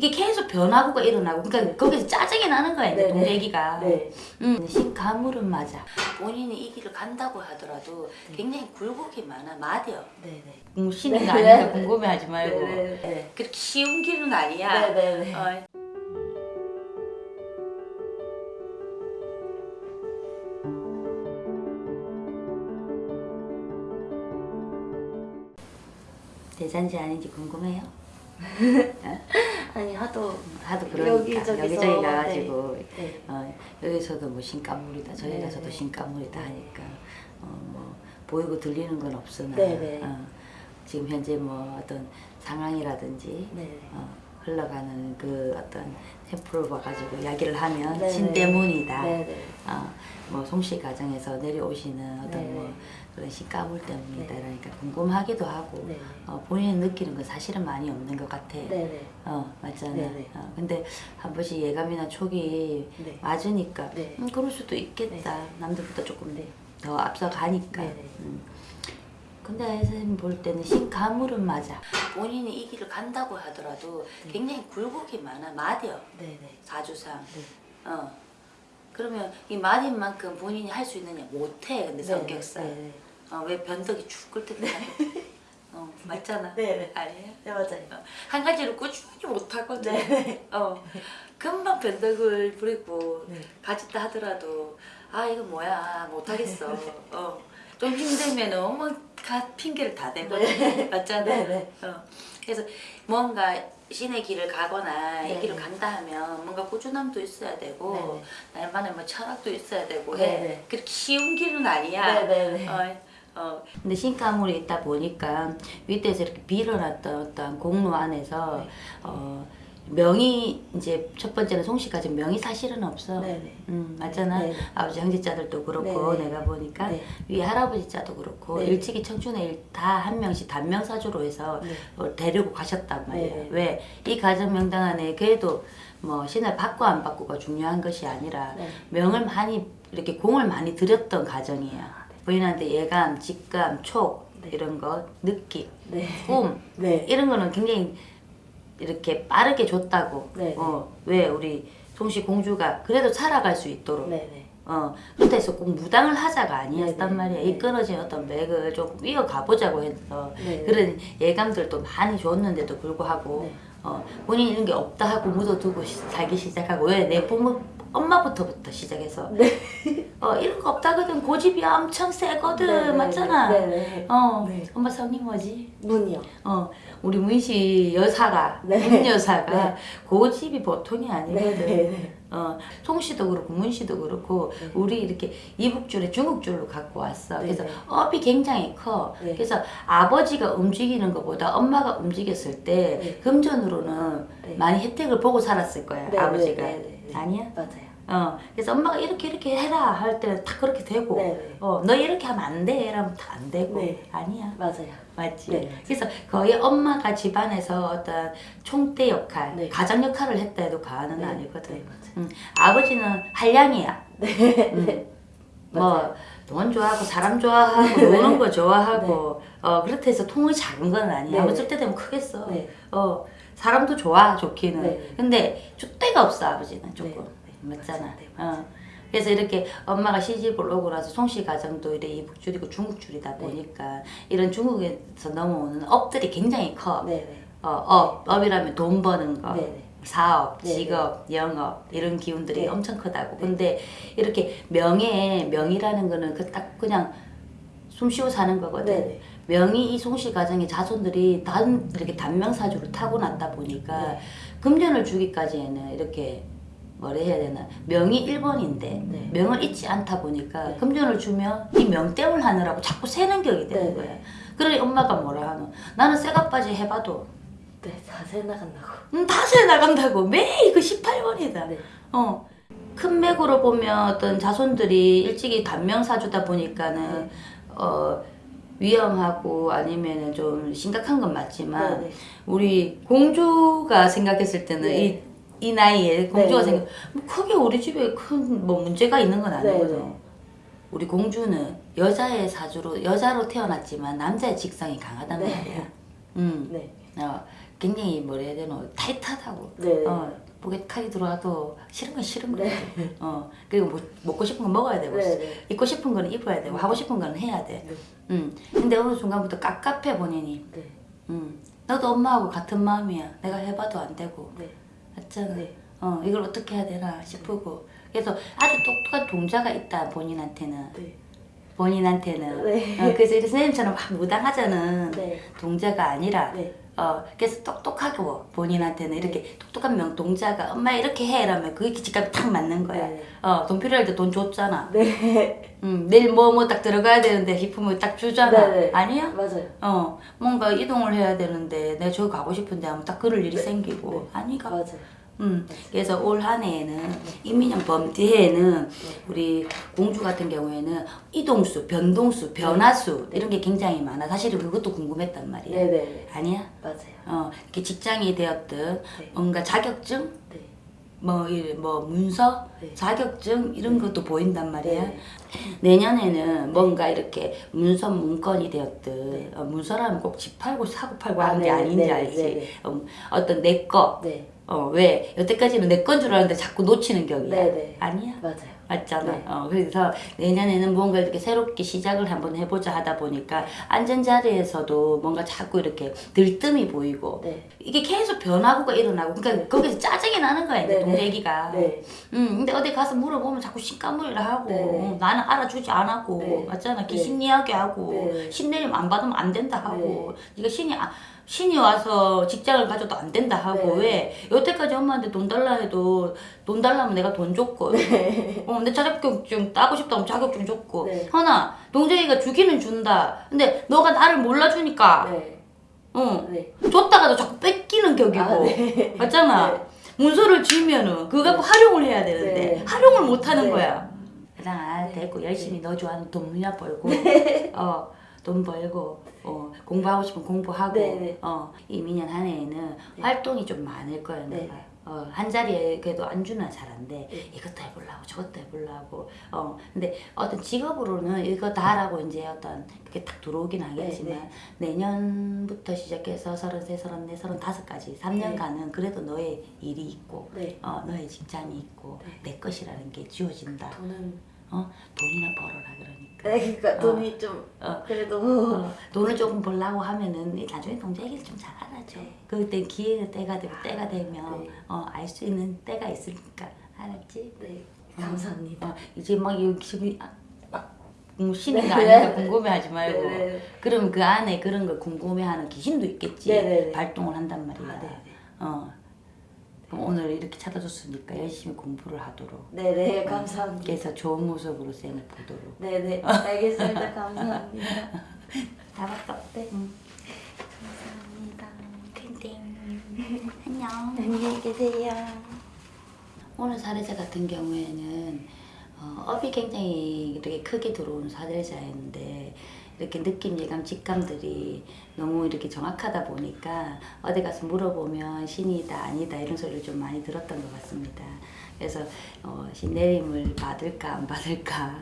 이게 계속 변화구가 일어나고 그러니까 거기서 짜증이 나는 거야 이제 네네. 동대기가 네. 음, 신가물은 맞아 본인이 이 길을 간다고 하더라도 굉장히 굴곡이 많아 마디어 네네. 음, 신인 거 네. 아니까 궁금해하지 말고. 그렇게 쉬운 길은 아니야 네네네. 어, 대잔지 아닌지 궁금해요? 아니 하도 하도 그러니까 여기저기서, 여기저기 가가지고 네. 어, 여기서도 뭐 신가물이다 저기 네, 가서도 네. 신가물이다 하니까 어, 뭐 보이고 들리는 건 없으나 네, 네. 어, 지금 현재 뭐 어떤 상황이라든지 네. 어, 흘러가는 그 어떤 템포를 봐가지고 이야기를 하면 네, 신 네. 때문이다. 네네. 어, 뭐 송씨 가정에서 내려오시는 어떤 네. 뭐 그런 신가물 때문이다. 네. 그러니까 궁금하기도 하고 네. 어, 본인이 느끼는 건 사실은 많이 없는 것 같아. 네네. 어 맞잖아. 네네. 어, 근데 한 번씩 예감이나 촉이 네. 맞으니까 네. 음, 그럴 수도 있겠다. 네. 남들보다 조금 네. 더 앞서 가니까. 네네. 음. 근데 선생님 볼 때는 신가물은 맞아. 본인이 이 길을 간다고 하더라도 네. 굉장히 굴곡이 많아. 마디어 네네. 사주상. 네. 어. 그러면 이 마디인 만큼 본인이 할 수 있느냐 못해. 근데 성격상. 네네. 어, 왜 변덕이 죽을 때도 어, 맞잖아. 네네. 아니에요? 네 맞아요. 어, 한 가지를 꾸준히 못하거든. 네. 어, 금방 변덕을 부리고 네. 가졌다 하더라도 아 이거 뭐야 못하겠어. 어, 좀 힘들면 너무 가, 핑계를 다 대거든. 네. 맞잖아. 네, 네. 어, 그래서 뭔가 신의 길을 가거나 이 네, 길을 네. 간다 하면 뭔가 꾸준함도 있어야 되고 네, 날만의 뭐 철학도 있어야 되고 네, 해. 네. 그렇게 쉬운 길은 아니야. 어, 어. 근데 신가물이 있다 보니까 윗대에서 이렇게 빌어놨던 어떤 공로 안에서 네. 어, 명이 이제 첫 번째는 송씨까지 명이 사실은 없어. 네네. 음 맞잖아. 네. 아버지 형제자들도 그렇고 네. 내가 보니까 네. 위에 할아버지 자도 그렇고 네. 일찍이 청춘에 다 한 명씩 단명 사주로 해서 네. 어, 데리고 가셨단 말이야. 네. 왜이 가정 명당 안에 그래도 뭐 신을 받고 안 받고가 중요한 것이 아니라 네. 명을 많이 이렇게 공을 많이 들였던 가정이야. 부인한테 예감, 직감, 촉 네. 이런 거, 느낌, 네. 꿈 네. 이런 거는 굉장히 이렇게 빠르게 줬다고. 네. 어, 왜 우리 송씨 공주가 그래도 살아갈 수 있도록. 네네. 어, 그렇다 해서 꼭 무당을 하자가 아니었단. 말이야. 네. 이 끊어진 어떤 맥을 조금 이어가 보자고 해서 네. 그런 예감들도 많이 줬는데도 불구하고 네. 어, 본인이 이런 게 없다 하고 묻어두고 시- 살기 시작하고 왜 내 부모 엄마부터부터 시작해서 네. 어 이런 거 없다거든 고집이 엄청 세거든 네네. 맞잖아 네네. 어 네. 엄마 성이 뭐지 문이요. 어 우리 문씨 여사가 네. 문 여사가 네. 고집이 보통이 아니거든 네네. 어, 송 씨도 그렇고 문 씨도 그렇고 네. 우리 이렇게 이북줄에 중국줄로 갖고 왔어. 네, 그래서 네. 업이 굉장히 커. 네. 그래서 아버지가 움직이는 것보다 엄마가 움직였을 때 네. 금전으로는 네. 많이 혜택을 보고 살았을 거야. 네, 아버지가. 아니야? 맞아요. 어, 그래서 엄마가 이렇게 이렇게 해라 할 때는 다 그렇게 되고, 네, 네. 어, 너 이렇게 하면 안 돼. 이러면 다 안 되고, 네. 아니야. 맞아요. 맞지? 네. 그래서 거의 엄마가 집안에서 어떤 총대 역할, 네. 가장 역할을 했다 해도 과언은 네, 아니거든. 네. 음, 아버지는 한량이야. 네. 음, 맞아요. 뭐 돈 좋아하고 사람 좋아하고 노는 거 좋아하고 네. 어 그렇다 해서 통이 작은 건 아니야. 네. 쓸때 되면 크겠어. 네. 어 사람도 좋아 좋기는. 네. 근데 줏대가 없어 아버지는 조금 맞잖아. 네. 어. 그래서 이렇게 엄마가 시집을 오고 나서 송씨 가정도 이래 이북줄이고 네. 중국줄이다 보니까 이런 중국에서 넘어오는 업들이 굉장히 커. 네 네. 어, 업, 업이라면 돈 버는 거, 네네. 사업. 직업, 영업 이런 기운들이 네. 엄청 크다고. 네. 근데 이렇게 명예, 명이라는 거는 그 딱 그냥 숨 쉬고 사는 거거든. 명이 이 송씨 가정의 자손들이 단 이렇게 단명사주를 타고났다 보니까 네. 금전을 주기까지에는 이렇게 뭐라 해야 되나 명이 1번인데 네. 명을 잊지 않다 보니까 네. 금전을 주면 이 명땜을 하느라고 자꾸 세는 격이 되는 네. 거야. 그러니 엄마가 뭐라 하노? 나는 쇠가빠지 해봐도 네, 자세 나간다고. 음, 다세 나간다고 매일 그 18번이다. 네. 어. 큰 맥으로 보면 어떤 자손들이 일찍이 단명 사주다 보니까는 네. 어 위험하고 아니면은 좀 심각한 건 맞지만 네 네. 우리 공주가 생각했을 때는 네. 이, 이 나이에 공주가 네. 생각 뭐 크게 우리 집에 큰 뭐 문제가 있는 건 아니거든. 네, 네. 우리 공주는 여자의 사주로 여자로 태어났지만 남자의 직성이 강하단 네. 말이야. 음. 네. 어, 굉장히 뭐라 해야 되노 타이트하다고. 네. 어, 목에 칼이 들어와도 싫은 건 싫은 거야. 네. 어, 그리고 뭐, 먹고 싶은 건 먹어야 되고, 네, 네. 입고 싶은 거는 입어야 되고, 하고 싶은 거는 해야 돼. 네. 음. 근데 어느 순간부터 깝깝해 본인이. 네. 음. 너도 엄마하고 같은 마음이야. 내가 해봐도 안 되고. 네. 맞잖아. 네. 어, 이걸 어떻게 해야 되나 싶고. 그래서 아주 똑똑한 동자가 있다, 본인한테는. 네. 본인한테는. 네. 어, 그래서 선생님처럼 막 무당하자는 네. 동자가 아니라, 네. 어, 그래서 똑똑하고 본인한테는 이렇게 똑똑한 명 동자가 엄마 이렇게 해 이러면 그게 직감이 탁 맞는 거야. 네. 어, 돈 필요할 때 돈 줬잖아. 네. 음, 내일 뭐 뭐 딱 들어가야 되는데 기품을 딱 주잖아. 네, 네. 아니야? 맞아요. 어, 뭔가 이동을 해야 되는데 내가 저기 가고 싶은데 하면 딱 그럴 일이 생기고 네. 아니가. 맞아요. 음, 그래서 올 한 해에는 이민영 범뒤에는 우리 공주 같은 경우에는 이동수, 변동수, 변화수 이런 게 굉장히 많아. 사실은 그것도 궁금했단 말이야. 네, 네. 아니야? 맞아요. 어, 이렇게 직장이 되었든 네. 뭔가 자격증, 네. 뭐, 이- 뭐 문서, 네. 자격증 이런 것도 보인단 말이야. 네. 내년에는 뭔가 이렇게 문서 문건이 되었든 네. 어, 문서라면 꼭 집 팔고 사고 팔고 아, 하는 게 네, 아닌지 네, 알지. 네, 네. 어, 어떤 내 거. 네. 어, 왜? 여태까지는 내 건 줄 알았는데 자꾸 놓치는 격이야. 네, 네. 아니야? 맞아요. 맞잖아. 네. 어, 그래서 내년에는 뭔가 이렇게 새롭게 시작을 한번 해보자 하다 보니까 앉은 자리에서도 뭔가 자꾸 이렇게 들뜸이 보이고 네. 이게 계속 변화구가 일어나고 그러니까 거기서 짜증이 나는 거야 이제 네, 네. 동대기가. 네. 음, 근데 어디 가서 물어보면 자꾸 신까무리를 하고 네, 네. 어, 나는 알아주지 않았고 네. 맞잖아 네. 귀신 이야기 하고 네. 신내림 안 받으면 안 된다 하고 네가 신이 아, 신이 와서 직장을 가져도 안 된다 하고 네. 왜 여태까지 엄마한테 돈 달라 해도 돈 달라면 내가 돈 줬고 어, 내 자격증 따고 싶다면 자격증 줬고 네. 하나 동생이가 주기는 준다 근데 너가 나를 몰라주니까 네. 어 네. 줬다가도 자꾸 뺏기는 격이고 아, 네. 맞잖아 네. 문서를 지면은 그거 갖고 활용을 해야 되는데 네. 활용을 못 하는 네. 거야 그냥 아 네. 됐고 열심히 너 좋아하는 돈이나 벌고 어 돈 벌고 어 공부하고 싶으면 공부하고 네, 네. 어 이민년 한 해에는 활동이 좀 많을 거야 네. 내가 어, 한 자리에 그래도 안주나 잘안돼 네. 이것도 해보려고 저것도 해보려고 어 근데 어떤 직업으로는 이거 다라고 이제 어떤 그게 딱 들어오긴 하겠지만 네, 내년부터 시작해서 서른세 서른네 서른다섯까지 3년간은 그래도 너의 일이 있고 네. 어 너의 직장이 있고 네. 내 것이라는 게 주어진다 돈은 어 돈이나 벌어라 그러니까 네, 그러니까 어. 돈이 좀 어. 그래도 어, 돈을 조금 벌라고 하면은 나중에 동자 얘기를 좀 잘 알아줘. 네. 그때 기회가 때가 되고 때가 되면 네. 어, 알 수 있는 때가 있으니까 알았지? 네. 감사합니다. 어, 이제 막 여기 지금 아, 신이 네. 아니까 궁금해하지 말고 네, 네. 그럼 그 안에 그런 걸 궁금해하는 귀신도 있겠지. 네, 네, 네. 발동을 한단 말이야. 아. 어. 그럼 오늘 이렇게 찾아줬으니까 열심히 공부를 하도록. 네, 네. 감사합니다. 그래서 좋은 모습으로 쌤을 보도록. 네, 네. 알겠습니다. 감사합니다. 나밖에 없대. 응. 감사합니다. 땡땡. 안녕. 안녕히 계세요. 오늘 사례자 같은 경우에는 어, 업이 굉장히 이렇게 크게 들어온 사례자였는데 이렇게 느낌, 예감, 직감들이 너무 이렇게 정확하다 보니까 어디 가서 물어보면 신이다 아니다 이런 소리를 좀 많이 들었던 것 같습니다. 그래서 어, 신내림을 받을까 안 받을까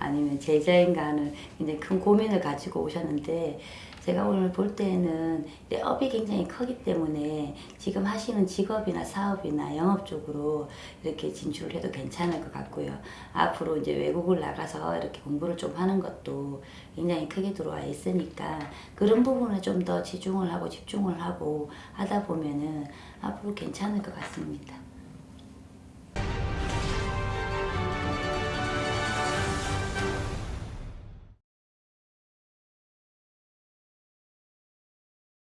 아니면 제자인가 하는 굉장히 큰 고민을 가지고 오셨는데 제가 오늘 볼 때는 내 업이 굉장히 크기 때문에 지금 하시는 직업이나 사업이나 영업 쪽으로 이렇게 진출을 해도 괜찮을 것 같고요. 앞으로 이제 외국을 나가서 이렇게 공부를 좀 하는 것도 굉장히 크게 들어와 있으니까 그런 부분에 좀더 치중을 하고 집중을 하고 하다 보면은 앞으로 괜찮을 것 같습니다.